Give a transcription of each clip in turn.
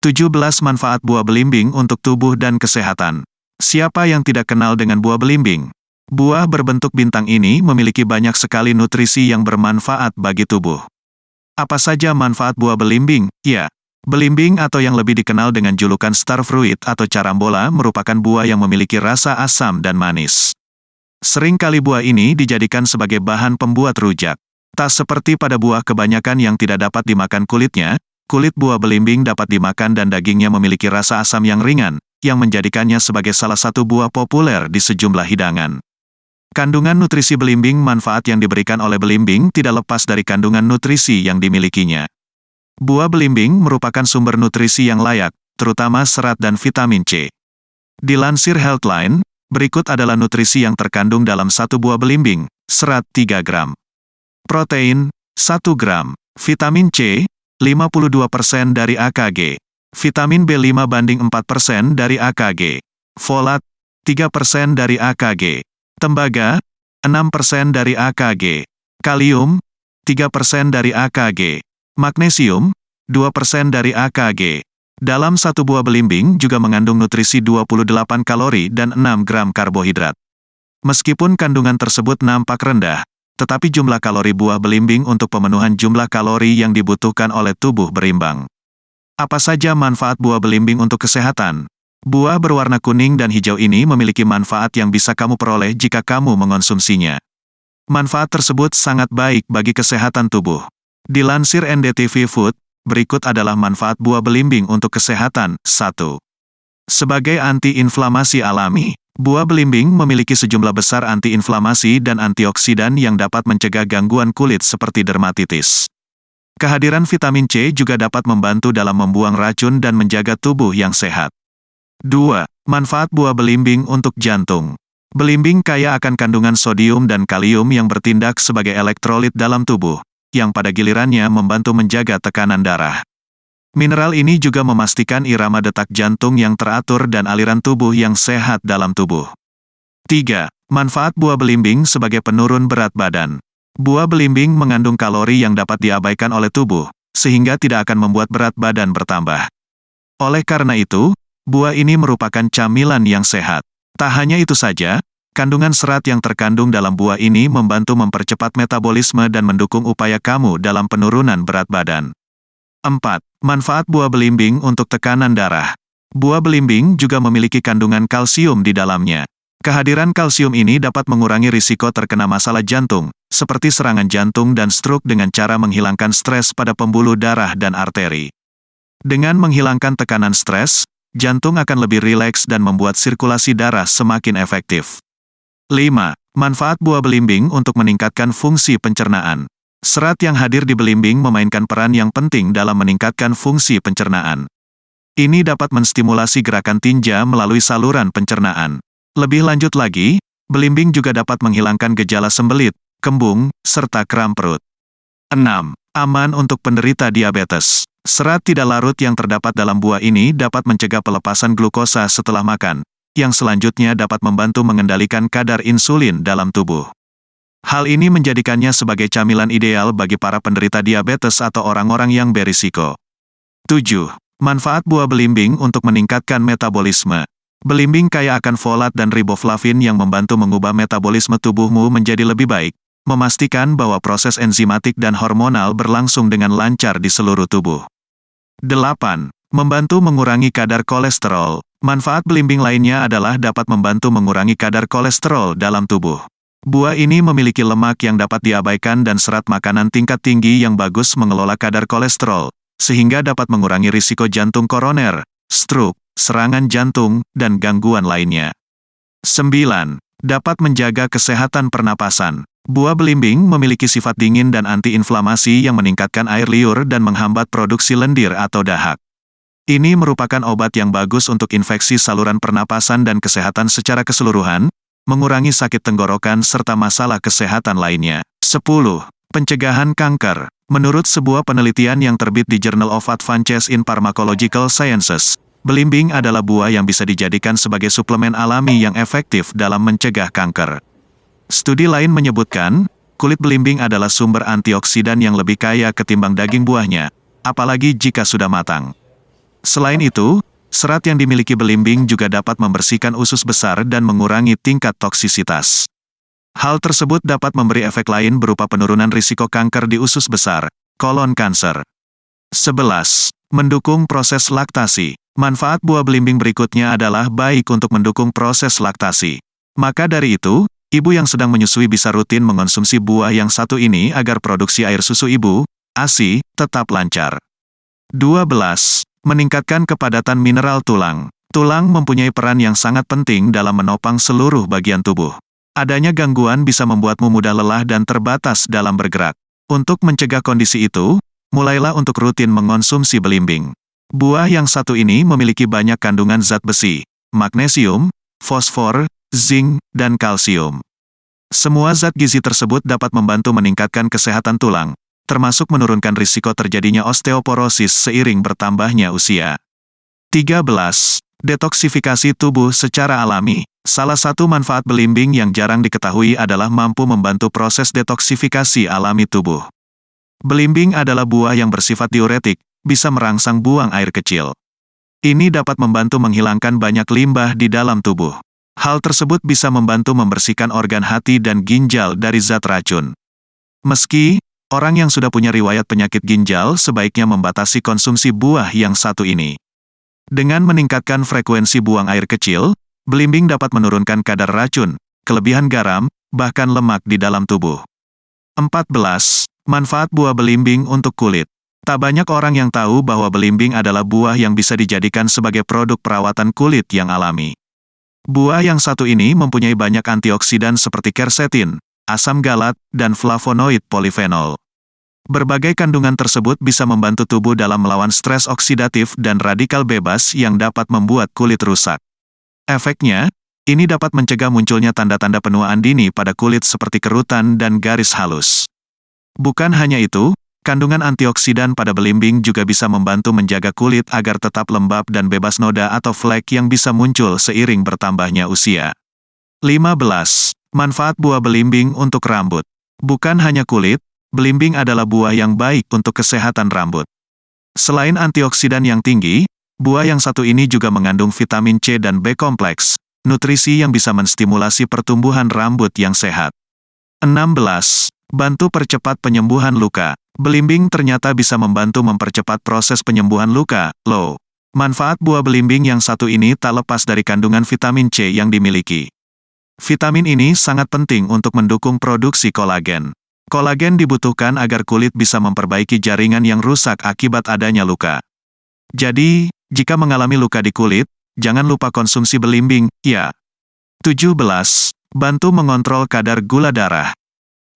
17 manfaat buah belimbing untuk tubuh dan kesehatan. Siapa yang tidak kenal dengan buah belimbing? Buah berbentuk bintang ini memiliki banyak sekali nutrisi yang bermanfaat bagi tubuh. Apa saja manfaat buah belimbing? Ya, belimbing atau yang lebih dikenal dengan julukan star fruit atau carambola merupakan buah yang memiliki rasa asam dan manis. Sering kali buah ini dijadikan sebagai bahan pembuat rujak. Tak seperti pada buah kebanyakan yang tidak dapat dimakan kulitnya, kulit buah belimbing dapat dimakan dan dagingnya memiliki rasa asam yang ringan, yang menjadikannya sebagai salah satu buah populer di sejumlah hidangan. Kandungan nutrisi belimbing manfaat yang diberikan oleh belimbing tidak lepas dari kandungan nutrisi yang dimilikinya. Buah belimbing merupakan sumber nutrisi yang layak, terutama serat dan vitamin C. Dilansir Healthline, Berikut adalah nutrisi yang terkandung dalam satu buah belimbing, serat 3 gram. Protein, 1 gram. Vitamin C, 52% dari AKG. Vitamin B5 banding 4% dari AKG. Folat, 3% dari AKG. Tembaga, 6% dari AKG. Kalium, 3% dari AKG. Magnesium, 2% dari AKG. Dalam satu buah belimbing juga mengandung nutrisi 28 kalori dan 6 gram karbohidrat. Meskipun kandungan tersebut nampak rendah, tetapi jumlah kalori buah belimbing untuk pemenuhan jumlah kalori yang dibutuhkan oleh tubuh berimbang. Apa saja manfaat buah belimbing untuk kesehatan? Buah berwarna kuning dan hijau ini memiliki manfaat yang bisa kamu peroleh jika kamu mengonsumsinya. Manfaat tersebut sangat baik bagi kesehatan tubuh. Dilansir NDTV Food, Berikut adalah manfaat buah belimbing untuk kesehatan. 1. Sebagai antiinflamasi alami, buah belimbing memiliki sejumlah besar antiinflamasi dan antioksidan yang dapat mencegah gangguan kulit seperti dermatitis. Kehadiran vitamin C juga dapat membantu dalam membuang racun dan menjaga tubuh yang sehat. 2. Manfaat buah belimbing untuk jantung. Belimbing kaya akan kandungan sodium dan kalium yang bertindak sebagai elektrolit dalam tubuh, yang pada gilirannya membantu menjaga tekanan darah. Mineral ini juga memastikan irama detak jantung yang teratur dan aliran tubuh yang sehat dalam tubuh. 3. Manfaat buah belimbing sebagai penurun berat badan. Buah belimbing mengandung kalori yang dapat diabaikan oleh tubuh, sehingga tidak akan membuat berat badan bertambah. Oleh karena itu, buah ini merupakan camilan yang sehat. Tak hanya itu saja, Kandungan serat yang terkandung dalam buah ini membantu mempercepat metabolisme dan mendukung upaya kamu dalam penurunan berat badan. 4. Manfaat buah belimbing untuk tekanan darah. Buah belimbing juga memiliki kandungan kalsium di dalamnya. Kehadiran kalsium ini dapat mengurangi risiko terkena masalah jantung, seperti serangan jantung dan stroke dengan cara menghilangkan stres pada pembuluh darah dan arteri. Dengan menghilangkan tekanan stres, jantung akan lebih rileks dan membuat sirkulasi darah semakin efektif. 5. Manfaat buah belimbing untuk meningkatkan fungsi pencernaan. Serat yang hadir di belimbing memainkan peran yang penting dalam meningkatkan fungsi pencernaan. Ini dapat menstimulasi gerakan tinja melalui saluran pencernaan. Lebih lanjut lagi, belimbing juga dapat menghilangkan gejala sembelit, kembung, serta kram perut. 6. Aman untuk penderita diabetes. Serat tidak larut yang terdapat dalam buah ini dapat mencegah pelepasan glukosa setelah makan, yang selanjutnya dapat membantu mengendalikan kadar insulin dalam tubuh. Hal ini menjadikannya sebagai camilan ideal bagi para penderita diabetes atau orang-orang yang berisiko. 7. Manfaat buah belimbing untuk meningkatkan metabolisme. Belimbing kaya akan folat dan riboflavin yang membantu mengubah metabolisme tubuhmu menjadi lebih baik, memastikan bahwa proses enzimatik dan hormonal berlangsung dengan lancar di seluruh tubuh. 8. Membantu mengurangi kadar kolesterol. Manfaat belimbing lainnya adalah dapat membantu mengurangi kadar kolesterol dalam tubuh. Buah ini memiliki lemak yang dapat diabaikan dan serat makanan tingkat tinggi yang bagus mengelola kadar kolesterol, sehingga dapat mengurangi risiko jantung koroner, stroke, serangan jantung, dan gangguan lainnya. 9. Dapat menjaga kesehatan pernapasan. Buah belimbing memiliki sifat dingin dan antiinflamasi yang meningkatkan air liur dan menghambat produksi lendir atau dahak. Ini merupakan obat yang bagus untuk infeksi saluran pernapasan dan kesehatan secara keseluruhan, mengurangi sakit tenggorokan serta masalah kesehatan lainnya. 10. Pencegahan kanker. Menurut sebuah penelitian yang terbit di Journal of Advances in Pharmacological Sciences, belimbing adalah buah yang bisa dijadikan sebagai suplemen alami yang efektif dalam mencegah kanker. Studi lain menyebutkan, kulit belimbing adalah sumber antioksidan yang lebih kaya ketimbang daging buahnya, apalagi jika sudah matang. Selain itu, serat yang dimiliki belimbing juga dapat membersihkan usus besar dan mengurangi tingkat toksisitas. Hal tersebut dapat memberi efek lain berupa penurunan risiko kanker di usus besar, kolon kanker. 11. Mendukung proses laktasi. Manfaat buah belimbing berikutnya adalah baik untuk mendukung proses laktasi. Maka dari itu, ibu yang sedang menyusui bisa rutin mengonsumsi buah yang satu ini agar produksi air susu ibu, ASI, tetap lancar. 12. Meningkatkan kepadatan mineral tulang. Tulang mempunyai peran yang sangat penting dalam menopang seluruh bagian tubuh. Adanya gangguan bisa membuatmu mudah lelah dan terbatas dalam bergerak. Untuk mencegah kondisi itu, mulailah untuk rutin mengonsumsi belimbing. Buah yang satu ini memiliki banyak kandungan zat besi, magnesium, fosfor, zinc, dan kalsium. Semua zat gizi tersebut dapat membantu meningkatkan kesehatan tulang, termasuk menurunkan risiko terjadinya osteoporosis seiring bertambahnya usia. 13. Detoksifikasi tubuh secara alami. Salah satu manfaat belimbing yang jarang diketahui adalah mampu membantu proses detoksifikasi alami tubuh. Belimbing adalah buah yang bersifat diuretik, bisa merangsang buang air kecil. Ini dapat membantu menghilangkan banyak limbah di dalam tubuh. Hal tersebut bisa membantu membersihkan organ hati dan ginjal dari zat racun. Meski, orang yang sudah punya riwayat penyakit ginjal sebaiknya membatasi konsumsi buah yang satu ini. Dengan meningkatkan frekuensi buang air kecil, Belimbing dapat menurunkan kadar racun, kelebihan garam, bahkan lemak di dalam tubuh. 14. Manfaat buah belimbing untuk kulit. Tak banyak orang yang tahu bahwa belimbing adalah buah yang bisa dijadikan sebagai produk perawatan kulit yang alami. Buah yang satu ini mempunyai banyak antioksidan seperti quercetin, asam galat, dan flavonoid polifenol. Berbagai kandungan tersebut bisa membantu tubuh dalam melawan stres oksidatif dan radikal bebas yang dapat membuat kulit rusak. Efeknya, ini dapat mencegah munculnya tanda-tanda penuaan dini pada kulit seperti kerutan dan garis halus. Bukan hanya itu, kandungan antioksidan pada belimbing juga bisa membantu menjaga kulit agar tetap lembab dan bebas noda atau flek yang bisa muncul seiring bertambahnya usia. 15. Manfaat buah belimbing untuk rambut. Bukan hanya kulit, belimbing adalah buah yang baik untuk kesehatan rambut. Selain antioksidan yang tinggi, Buah yang satu ini juga mengandung vitamin C dan B kompleks, nutrisi yang bisa menstimulasi pertumbuhan rambut yang sehat. 16. Bantu percepat penyembuhan luka. Belimbing ternyata bisa membantu mempercepat proses penyembuhan luka, low. Manfaat buah belimbing yang satu ini tak lepas dari kandungan vitamin C yang dimiliki. Vitamin ini sangat penting untuk mendukung produksi kolagen. Kolagen dibutuhkan agar kulit bisa memperbaiki jaringan yang rusak akibat adanya luka. Jadi, jika mengalami luka di kulit, jangan lupa konsumsi belimbing, ya. 17. Bantu mengontrol kadar gula darah.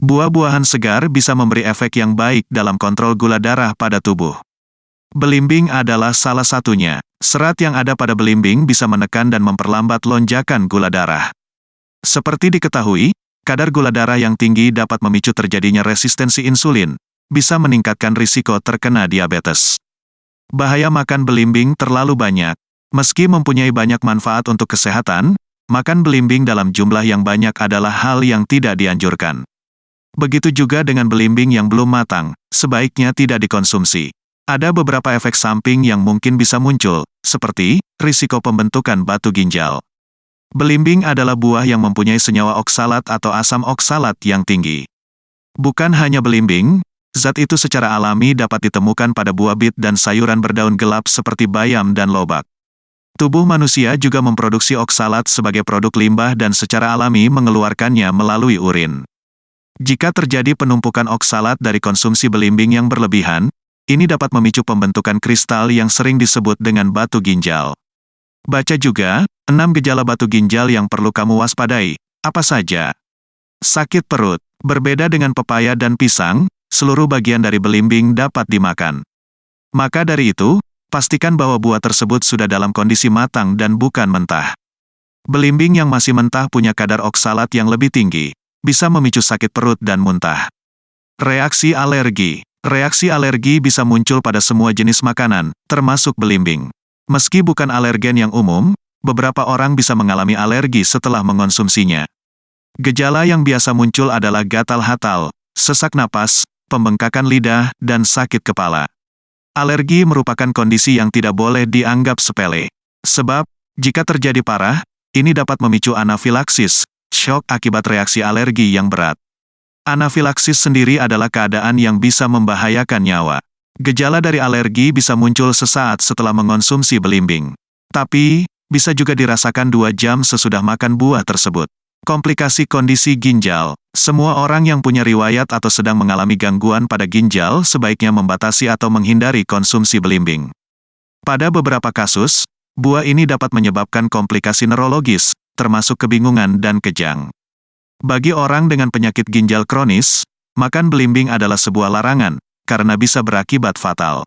Buah-buahan segar bisa memberi efek yang baik dalam kontrol gula darah pada tubuh. Belimbing adalah salah satunya. Serat yang ada pada belimbing bisa menekan dan memperlambat lonjakan gula darah. Seperti diketahui, kadar gula darah yang tinggi dapat memicu terjadinya resistensi insulin, bisa meningkatkan risiko terkena diabetes. Bahaya makan belimbing terlalu banyak. Meski mempunyai banyak manfaat untuk kesehatan, makan belimbing dalam jumlah yang banyak adalah hal yang tidak dianjurkan. Begitu juga dengan belimbing yang belum matang, sebaiknya tidak dikonsumsi. Ada beberapa efek samping yang mungkin bisa muncul, seperti risiko pembentukan batu ginjal. Belimbing adalah buah yang mempunyai senyawa oksalat atau asam oksalat yang tinggi. Bukan hanya belimbing, Zat itu secara alami dapat ditemukan pada buah bit dan sayuran berdaun gelap seperti bayam dan lobak. Tubuh manusia juga memproduksi oksalat sebagai produk limbah dan secara alami mengeluarkannya melalui urin. Jika terjadi penumpukan oksalat dari konsumsi belimbing yang berlebihan, ini dapat memicu pembentukan kristal yang sering disebut dengan batu ginjal. Baca juga, 6 gejala batu ginjal yang perlu kamu waspadai. Apa saja? Sakit perut. Berbeda dengan pepaya dan pisang, seluruh bagian dari belimbing dapat dimakan. Maka dari itu, pastikan bahwa buah tersebut sudah dalam kondisi matang dan bukan mentah. Belimbing yang masih mentah punya kadar oksalat yang lebih tinggi, bisa memicu sakit perut dan muntah. Reaksi alergi Reaksi alergi bisa muncul pada semua jenis makanan, termasuk belimbing. Meski bukan alergen yang umum, beberapa orang bisa mengalami alergi setelah mengonsumsinya. Gejala yang biasa muncul adalah gatal hatal, sesak napas, pembengkakan lidah, dan sakit kepala. Alergi merupakan kondisi yang tidak boleh dianggap sepele. Sebab, jika terjadi parah, ini dapat memicu anafilaksis, shock akibat reaksi alergi yang berat. Anafilaksis sendiri adalah keadaan yang bisa membahayakan nyawa. Gejala dari alergi bisa muncul sesaat setelah mengonsumsi belimbing. Tapi, bisa juga dirasakan dua jam sesudah makan buah tersebut. Komplikasi kondisi ginjal. Semua orang yang punya riwayat atau sedang mengalami gangguan pada ginjal sebaiknya membatasi atau menghindari konsumsi belimbing. Pada beberapa kasus, buah ini dapat menyebabkan komplikasi neurologis, termasuk kebingungan dan kejang. Bagi orang dengan penyakit ginjal kronis, makan belimbing adalah sebuah larangan, karena bisa berakibat fatal.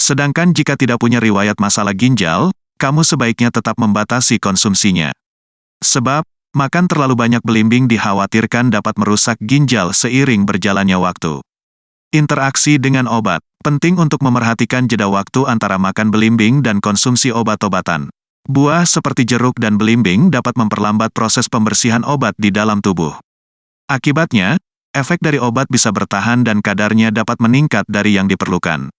Sedangkan jika tidak punya riwayat masalah ginjal, kamu sebaiknya tetap membatasi konsumsinya. Sebab, Makan terlalu banyak belimbing dikhawatirkan dapat merusak ginjal seiring berjalannya waktu. Interaksi dengan obat. Penting untuk memerhatikan jeda waktu antara makan belimbing dan konsumsi obat-obatan. Buah seperti jeruk dan belimbing dapat memperlambat proses pembersihan obat di dalam tubuh. Akibatnya, efek dari obat bisa bertahan dan kadarnya dapat meningkat dari yang diperlukan.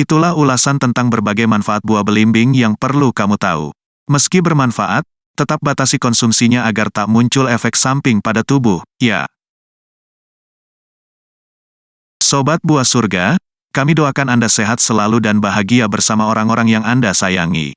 Itulah ulasan tentang berbagai manfaat buah belimbing yang perlu kamu tahu. Meski bermanfaat, tetap batasi konsumsinya agar tak muncul efek samping pada tubuh, ya. Sobat Buah Surga, kami doakan Anda sehat selalu dan bahagia bersama orang-orang yang Anda sayangi.